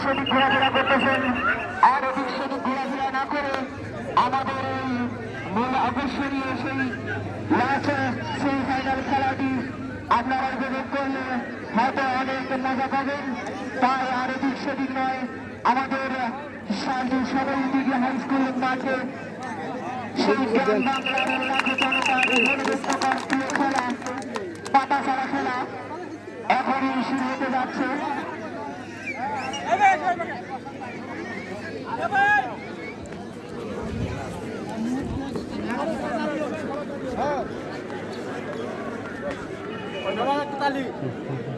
সেদিক ঘোরাফেরা করতেছেন। আর এদিক সেদিক ঘোরাফেরা না করে আমাদের এই মূল আকর্ষণীয় সেই সেই ফাইনাল খেলাটি আপনারা উপভোগ করলে হয়তো অনেক মজা পাবেন। তাই আর এদিক সেদিক নয়, আমাদের শান্তি সবাই দিকে হাই স্কুল মাঠে সেই খেলা, পাতা খেলা। এখনই শুরু হতে যাচ্ছে। Nathalie.